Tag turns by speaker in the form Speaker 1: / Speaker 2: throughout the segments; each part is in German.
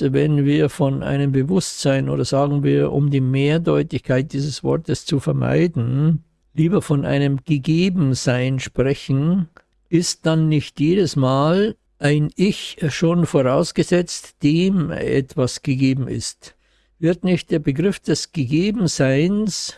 Speaker 1: wenn wir von einem Bewusstsein oder sagen wir, um die Mehrdeutigkeit dieses Wortes zu vermeiden, lieber von einem Gegebensein sprechen, ist dann nicht jedes Mal ein Ich schon vorausgesetzt, dem etwas gegeben ist. Wird nicht der Begriff des Gegebenseins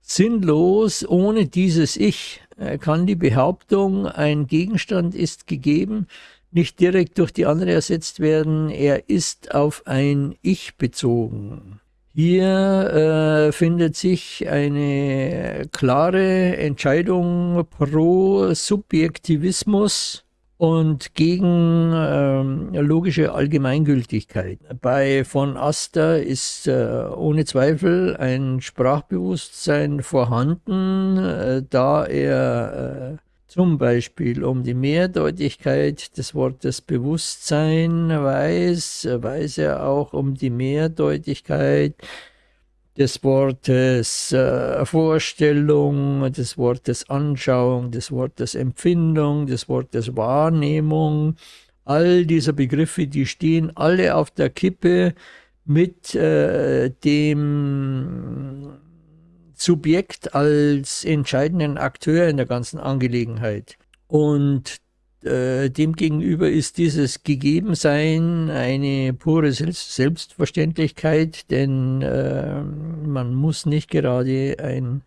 Speaker 1: sinnlos ohne dieses Ich? Kann die Behauptung, ein Gegenstand ist gegeben, nicht direkt durch die andere ersetzt werden, er ist auf ein Ich bezogen. Hier äh, findet sich eine klare Entscheidung pro Subjektivismus und gegen ähm, logische Allgemeingültigkeit. Bei von Aster ist äh, ohne Zweifel ein Sprachbewusstsein vorhanden, äh, da er äh, zum Beispiel um die Mehrdeutigkeit des Wortes Bewusstsein weiß, weiß er auch um die Mehrdeutigkeit des Wortes äh, Vorstellung, des Wortes Anschauung, des Wortes Empfindung, des Wortes Wahrnehmung. All diese Begriffe, die stehen alle auf der Kippe mit äh, dem Subjekt als entscheidenden Akteur in der ganzen Angelegenheit. Und äh, demgegenüber ist dieses Gegebensein eine pure Selbstverständlichkeit, denn äh, man muss nicht gerade ein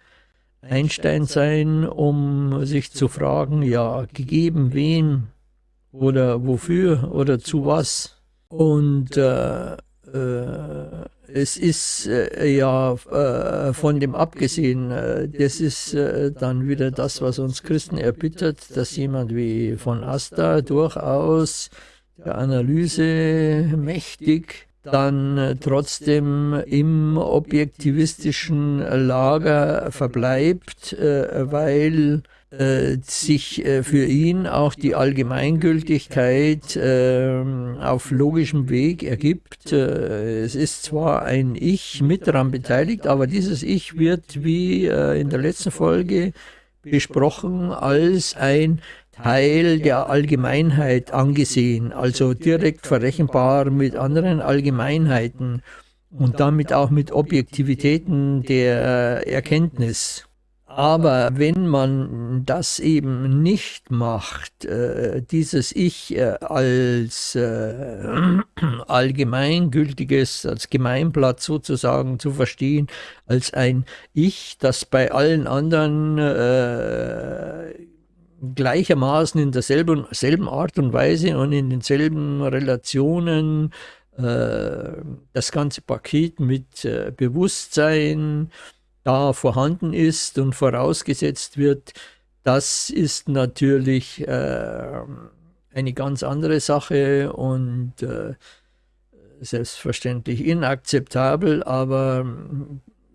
Speaker 1: Einstein sein, um sich zu fragen, ja, gegeben wem oder wofür oder zu was. Und äh, äh, es ist äh, ja äh, von dem abgesehen, äh, das ist äh, dann wieder das, was uns Christen erbittert, dass jemand wie von Asta durchaus der Analyse mächtig dann äh, trotzdem im objektivistischen Lager verbleibt, weil äh, sich äh, für ihn auch die Allgemeingültigkeit äh, auf logischem Weg ergibt. Äh, es ist zwar ein Ich mit daran beteiligt, aber dieses Ich wird, wie äh, in der letzten Folge besprochen, als ein Teil der Allgemeinheit angesehen, also direkt verrechenbar mit anderen Allgemeinheiten und damit auch mit Objektivitäten der Erkenntnis. Aber wenn man das eben nicht macht, äh, dieses Ich äh, als äh, allgemeingültiges, als Gemeinblatt sozusagen zu verstehen, als ein Ich, das bei allen anderen gleichermaßen in derselben selben Art und Weise und in denselben Relationen äh, das ganze Paket mit äh, Bewusstsein, da vorhanden ist und vorausgesetzt wird, das ist natürlich äh, eine ganz andere Sache und äh, selbstverständlich inakzeptabel, aber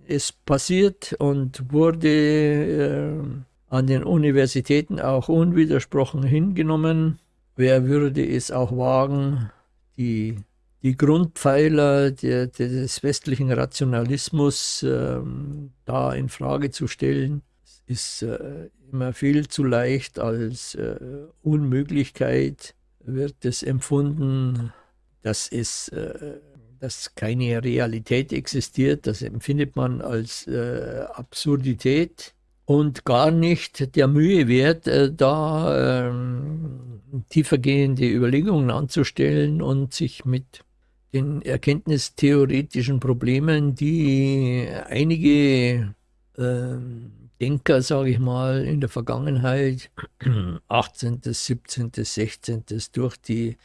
Speaker 1: es passiert und wurde äh, an den Universitäten auch unwidersprochen hingenommen. Wer würde es auch wagen, die die Grundpfeiler der, des westlichen Rationalismus ähm, da in Frage zu stellen, ist äh, immer viel zu leicht als äh, Unmöglichkeit wird es empfunden, dass es äh, dass keine Realität existiert, das empfindet man als äh, Absurdität und gar nicht der Mühe wert, äh, da ähm, tiefergehende Überlegungen anzustellen und sich mit den erkenntnistheoretischen Problemen, die einige äh, Denker, sage ich mal, in der Vergangenheit, 18., 17., 16., durch die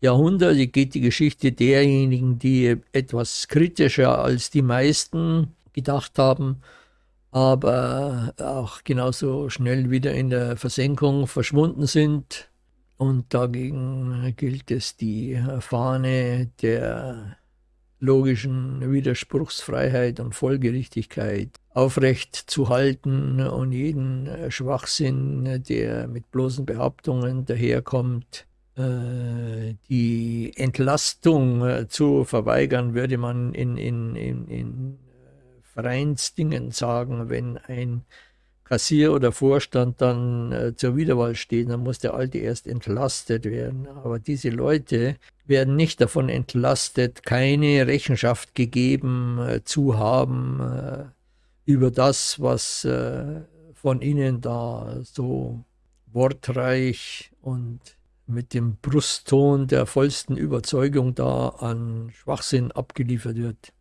Speaker 1: Jahrhunderte geht die Geschichte derjenigen, die etwas kritischer als die meisten gedacht haben, aber auch genauso schnell wieder in der Versenkung verschwunden sind. Und dagegen gilt es, die Fahne der logischen Widerspruchsfreiheit und Folgerichtigkeit aufrecht zu halten und jeden Schwachsinn, der mit bloßen Behauptungen daherkommt, äh, die Entlastung äh, zu verweigern, würde man in, in, in, in Vereinsdingen sagen, wenn ein Kassier oder Vorstand dann äh, zur Wiederwahl stehen, dann muss der Alte erst entlastet werden. Aber diese Leute werden nicht davon entlastet, keine Rechenschaft gegeben äh, zu haben äh, über das, was äh, von ihnen da so wortreich und mit dem Brustton der vollsten Überzeugung da an Schwachsinn abgeliefert wird.